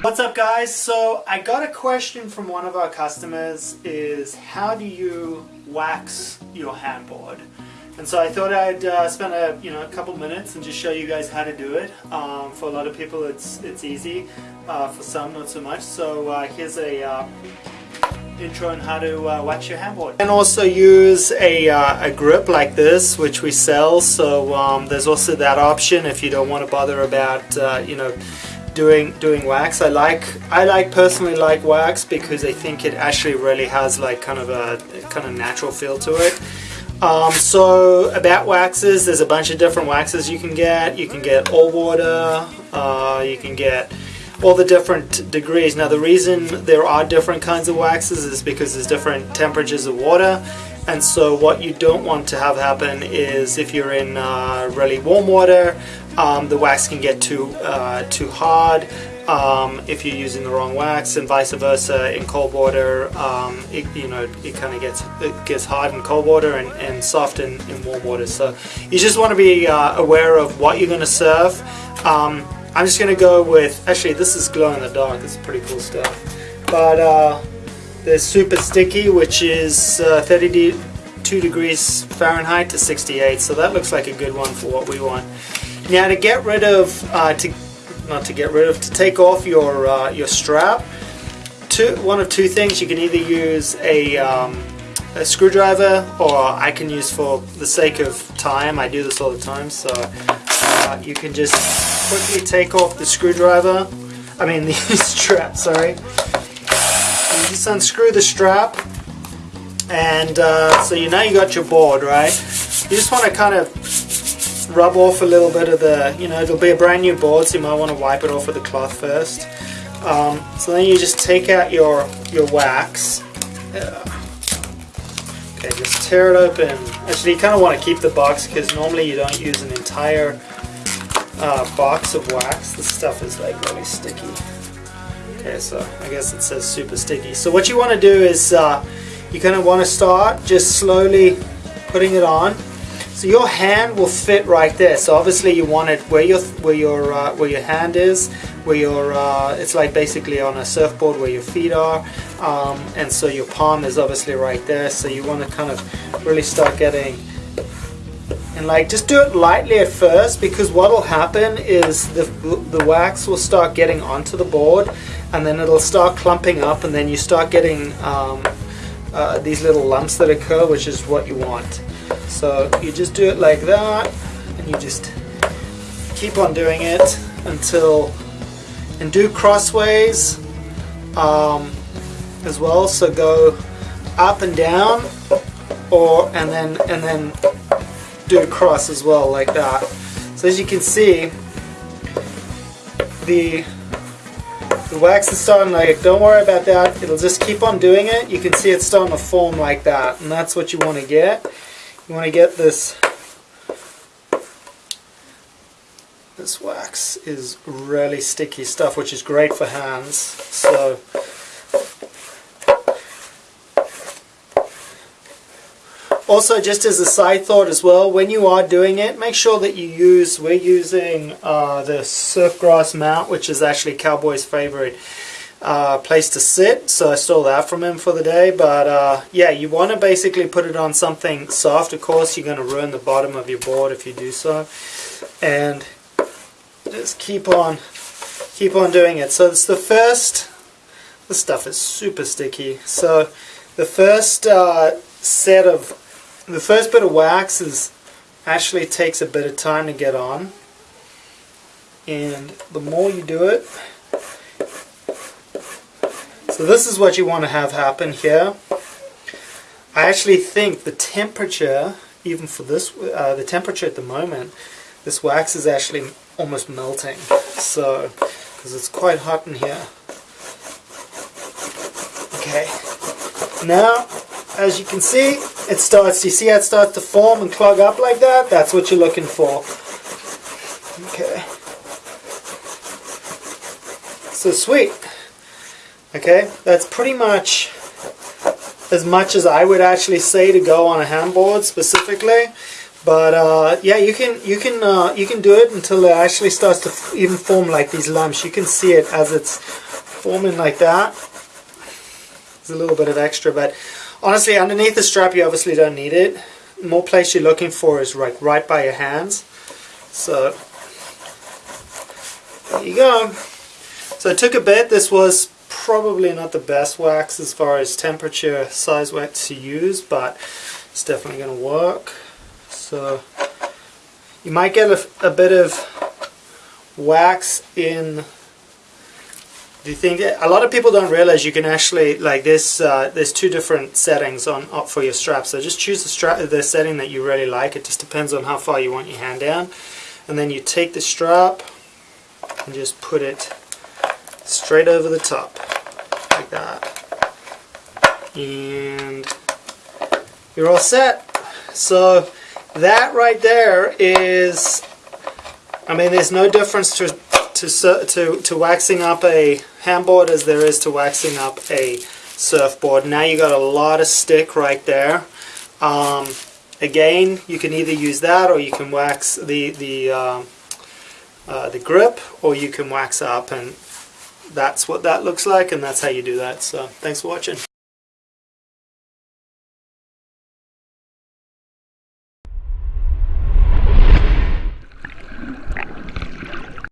What's up guys? So I got a question from one of our customers is how do you wax your handboard? And so I thought I'd uh, spend a you know a couple minutes and just show you guys how to do it. Um, for a lot of people it's it's easy, uh, for some not so much. So uh, here's a uh, intro on how to uh, wax your handboard. And also use a, uh, a grip like this which we sell so um, there's also that option if you don't want to bother about you know doing doing wax. I like I like personally like wax because I think it actually really has like kind of a kind of natural feel to it. Um, so about waxes, there's a bunch of different waxes you can get. You can get all water. Uh, you can get all the different degrees. Now the reason there are different kinds of waxes is because there's different temperatures of water and so what you don't want to have happen is if you're in uh, really warm water um, the wax can get too uh, too hard um, if you're using the wrong wax and vice versa in cold water um, it, you know it kind of gets it gets hard in cold water and, and soft in, in warm water. So you just want to be uh, aware of what you're going to serve. Um, I'm just going to go with actually this is glow in the dark it's pretty cool stuff. But uh, there's super sticky, which is uh, 32 degrees Fahrenheit to 68, so that looks like a good one for what we want. Now to get rid of, uh, to not to get rid of, to take off your uh, your strap, two, one of two things. You can either use a, um, a screwdriver, or I can use for the sake of time. I do this all the time, so uh, you can just quickly take off the screwdriver. I mean the strap. Sorry just unscrew the strap and uh, so you know you got your board right you just want to kind of rub off a little bit of the you know it'll be a brand new board so you might want to wipe it off with a cloth first. Um, so then you just take out your your wax. Okay just tear it open. Actually you kind of want to keep the box because normally you don't use an entire uh, box of wax. This stuff is like really sticky. Okay, so I guess it says super sticky. So what you want to do is uh, you kind of want to start just slowly putting it on. So your hand will fit right there. So obviously you want it where your where your uh, where your hand is, where your uh, it's like basically on a surfboard where your feet are, um, and so your palm is obviously right there. So you want to kind of really start getting and like just do it lightly at first because what will happen is the the wax will start getting onto the board and then it'll start clumping up and then you start getting um, uh, these little lumps that occur which is what you want so you just do it like that and you just keep on doing it until and do crossways um, as well so go up and down or and then and then do a cross as well like that so as you can see the the wax is starting like, don't worry about that, it'll just keep on doing it. You can see it's starting to form like that, and that's what you want to get. You want to get this, this wax is really sticky stuff, which is great for hands. So Also, just as a side thought as well, when you are doing it, make sure that you use, we're using uh, the Surfgrass mount, which is actually Cowboy's favorite uh, place to sit, so I stole that from him for the day, but uh, yeah, you want to basically put it on something soft, of course, you're going to ruin the bottom of your board if you do so, and just keep on, keep on doing it. So it's the first, this stuff is super sticky, so the first uh, set of the first bit of wax is actually takes a bit of time to get on. And the more you do it so this is what you want to have happen here I actually think the temperature even for this uh, the temperature at the moment this wax is actually almost melting so because it's quite hot in here okay now as you can see, it starts, you see how it starts to form and clog up like that? That's what you're looking for. Okay. So sweet. Okay, that's pretty much as much as I would actually say to go on a handboard specifically. But uh, yeah, you can you can uh, you can do it until it actually starts to even form like these lumps. You can see it as it's forming like that. There's a little bit of extra, but honestly, underneath the strap, you obviously don't need it. The more place you're looking for is right, right by your hands. So, there you go. So it took a bit. This was probably not the best wax as far as temperature size wax to use, but it's definitely going to work. So you might get a, a bit of wax in the thing. A lot of people don't realize you can actually like this. Uh, there's two different settings on up for your strap. So just choose the strap, the setting that you really like. It just depends on how far you want your hand down, and then you take the strap and just put it straight over the top like that. And you're all set. So that right there is I mean there's no difference to to, to, to waxing up a handboard as there is to waxing up a surfboard. Now you got a lot of stick right there. Um, again you can either use that or you can wax the the uh, uh, the grip or you can wax up and that's what that looks like and that's how you do that. So thanks for watching